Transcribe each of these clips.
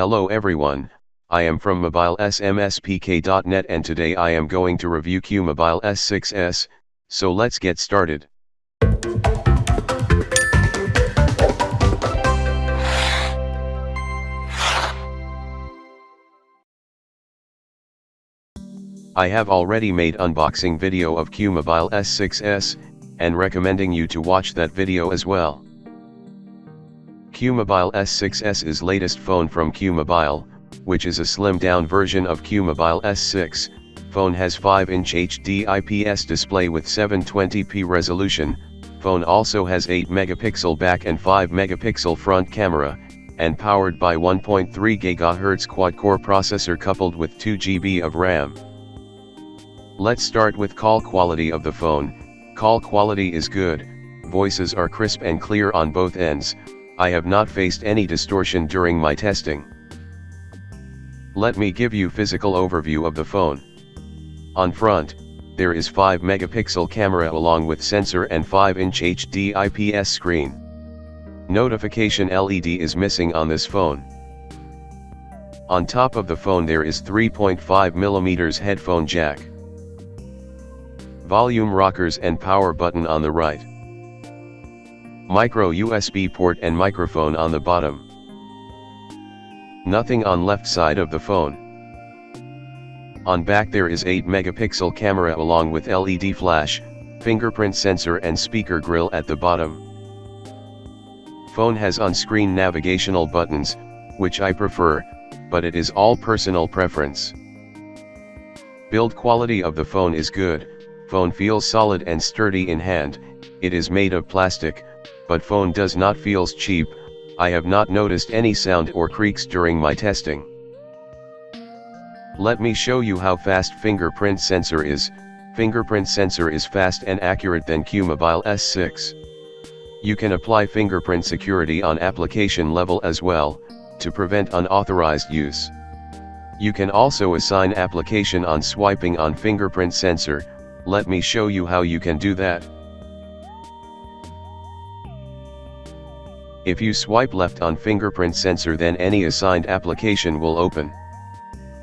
Hello everyone, I am from mobilesmspk.net and today I am going to review Qmobile S6s, so let's get started. I have already made unboxing video of Qmobile S6s, and recommending you to watch that video as well. Qmobile S6s is latest phone from Qmobile, which is a slimmed down version of Qmobile S6, phone has 5-inch HD IPS display with 720p resolution, phone also has 8 megapixel back and 5 megapixel front camera, and powered by 1.3 GHz quad-core processor coupled with 2 GB of RAM. Let's start with call quality of the phone, call quality is good, voices are crisp and clear on both ends, I have not faced any distortion during my testing. Let me give you physical overview of the phone. On front, there is 5 megapixel camera along with sensor and 5 inch HD IPS screen. Notification LED is missing on this phone. On top of the phone there is 3.5mm headphone jack volume rockers and power button on the right. Micro USB port and microphone on the bottom. Nothing on left side of the phone. On back there is 8 megapixel camera along with LED flash, fingerprint sensor and speaker grill at the bottom. Phone has on-screen navigational buttons, which I prefer, but it is all personal preference. Build quality of the phone is good, Phone feels solid and sturdy in hand, it is made of plastic, but phone does not feels cheap, I have not noticed any sound or creaks during my testing. Let me show you how fast fingerprint sensor is, fingerprint sensor is fast and accurate than Qmobile S6. You can apply fingerprint security on application level as well, to prevent unauthorized use. You can also assign application on swiping on fingerprint sensor, let me show you how you can do that. If you swipe left on fingerprint sensor then any assigned application will open.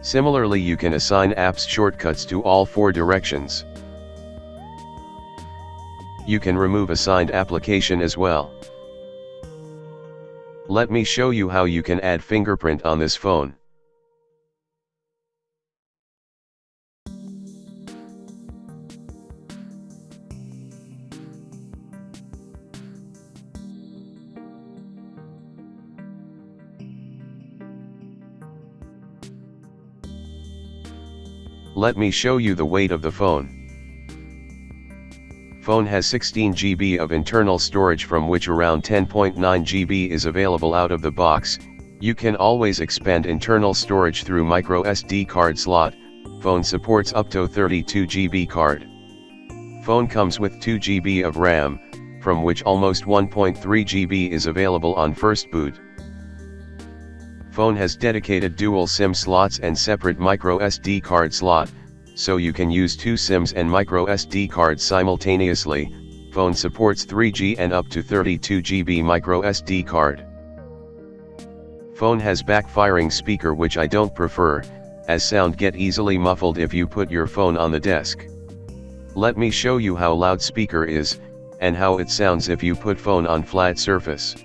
Similarly you can assign apps shortcuts to all four directions. You can remove assigned application as well. Let me show you how you can add fingerprint on this phone. Let me show you the weight of the phone. Phone has 16 GB of internal storage from which around 10.9 GB is available out of the box, you can always expand internal storage through micro SD card slot, phone supports up to 32 GB card. Phone comes with 2 GB of RAM, from which almost 1.3 GB is available on first boot. Phone has dedicated dual SIM slots and separate micro SD card slot, so you can use two SIMs and micro SD cards simultaneously, phone supports 3G and up to 32GB micro SD card. Phone has backfiring speaker which I don't prefer, as sound get easily muffled if you put your phone on the desk. Let me show you how loud speaker is, and how it sounds if you put phone on flat surface.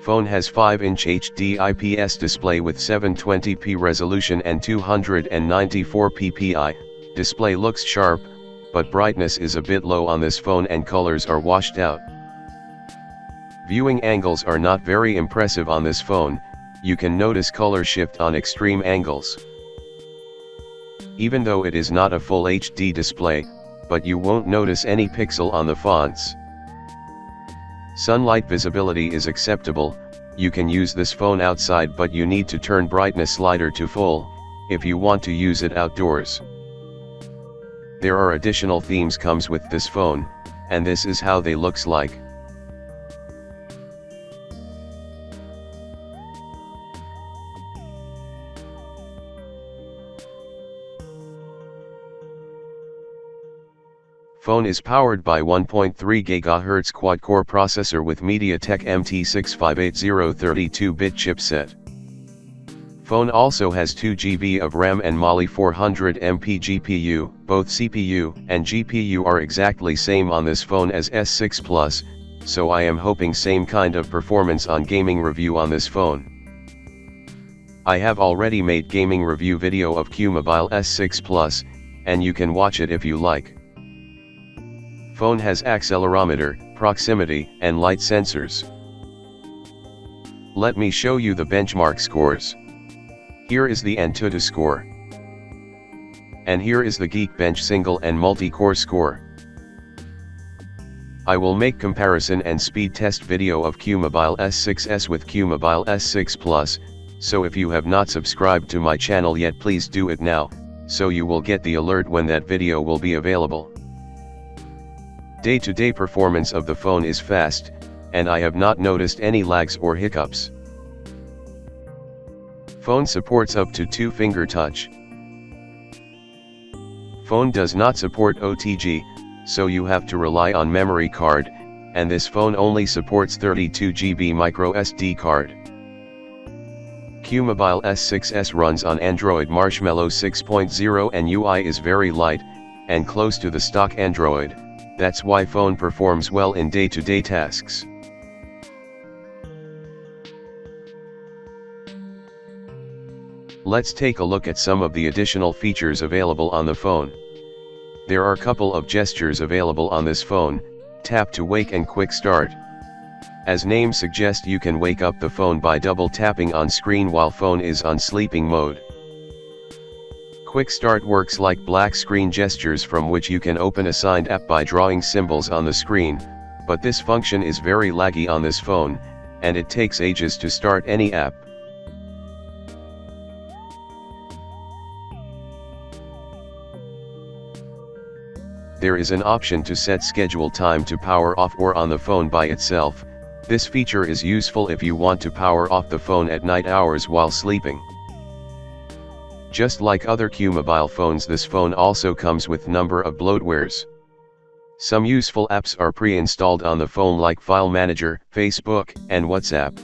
Phone has 5-inch HD IPS display with 720p resolution and 294 ppi, display looks sharp, but brightness is a bit low on this phone and colors are washed out. Viewing angles are not very impressive on this phone, you can notice color shift on extreme angles. Even though it is not a full HD display, but you won't notice any pixel on the fonts. Sunlight visibility is acceptable, you can use this phone outside but you need to turn brightness slider to full, if you want to use it outdoors. There are additional themes comes with this phone, and this is how they looks like. Phone is powered by 1.3 GHz quad-core processor with MediaTek MT6580 32-bit chipset. Phone also has 2 GB of RAM and Mali 400 MP GPU, both CPU and GPU are exactly same on this phone as S6 Plus, so I am hoping same kind of performance on gaming review on this phone. I have already made gaming review video of QMobile S6 Plus, and you can watch it if you like. Phone has accelerometer, proximity, and light sensors. Let me show you the benchmark scores. Here is the Antutu score. And here is the Geekbench single and multi-core score. I will make comparison and speed test video of QMobile S6s with QMobile S6 Plus, so if you have not subscribed to my channel yet please do it now, so you will get the alert when that video will be available. Day-to-day -day performance of the phone is fast, and I have not noticed any lags or hiccups. Phone supports up to 2 finger touch. Phone does not support OTG, so you have to rely on memory card, and this phone only supports 32GB micro SD card. QMobile S6s runs on Android Marshmallow 6.0 and UI is very light, and close to the stock Android, that's why phone performs well in day-to-day -day tasks. Let's take a look at some of the additional features available on the phone. There are a couple of gestures available on this phone, tap to wake and quick start. As name suggests you can wake up the phone by double tapping on screen while phone is on sleeping mode. Quick start works like black screen gestures from which you can open a signed app by drawing symbols on the screen, but this function is very laggy on this phone, and it takes ages to start any app. There is an option to set schedule time to power off or on the phone by itself, this feature is useful if you want to power off the phone at night hours while sleeping. Just like other Q-Mobile phones this phone also comes with number of bloatwares. Some useful apps are pre-installed on the phone like File Manager, Facebook, and WhatsApp.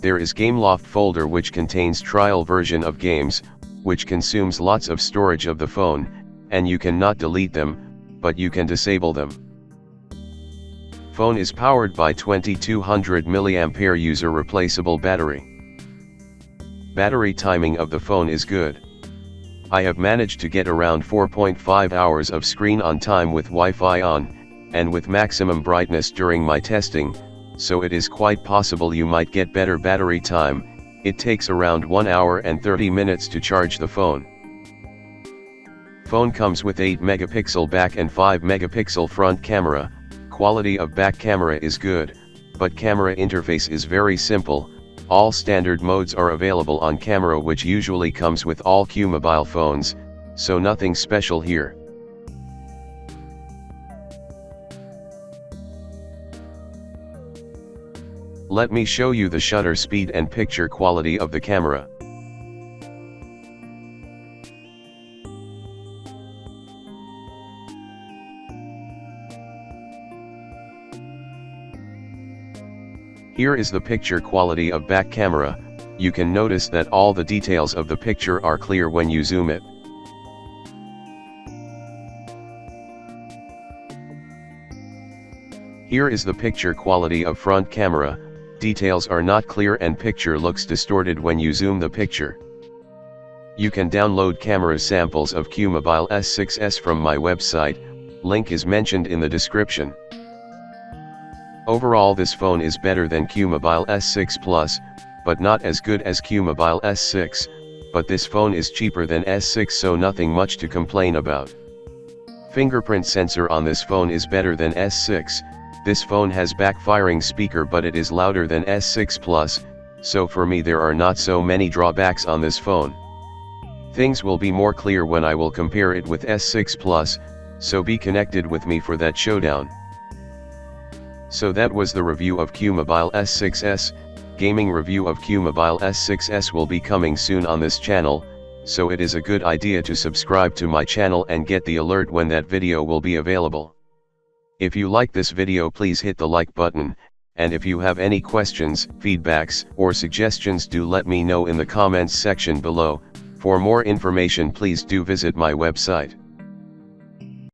There is GameLoft folder which contains trial version of games, which consumes lots of storage of the phone, and you cannot delete them, but you can disable them. Phone is powered by 2200 mAh user replaceable battery. Battery timing of the phone is good. I have managed to get around 4.5 hours of screen on time with Wi-Fi on, and with maximum brightness during my testing, so it is quite possible you might get better battery time, it takes around 1 hour and 30 minutes to charge the phone. Phone comes with 8 megapixel back and 5 megapixel front camera, quality of back camera is good, but camera interface is very simple, all standard modes are available on camera which usually comes with all Q mobile phones, so nothing special here. Let me show you the shutter speed and picture quality of the camera. Here is the picture quality of back camera, you can notice that all the details of the picture are clear when you zoom it. Here is the picture quality of front camera, details are not clear and picture looks distorted when you zoom the picture. You can download camera samples of QMobile S6s from my website, link is mentioned in the description. Overall this phone is better than QMobile S6 Plus, but not as good as QMobile S6, but this phone is cheaper than S6 so nothing much to complain about. Fingerprint sensor on this phone is better than S6, this phone has backfiring speaker but it is louder than S6 Plus, so for me there are not so many drawbacks on this phone. Things will be more clear when I will compare it with S6 Plus, so be connected with me for that showdown. So that was the review of Qmobile S6s, gaming review of Qmobile S6s will be coming soon on this channel, so it is a good idea to subscribe to my channel and get the alert when that video will be available. If you like this video please hit the like button, and if you have any questions, feedbacks, or suggestions do let me know in the comments section below, for more information please do visit my website.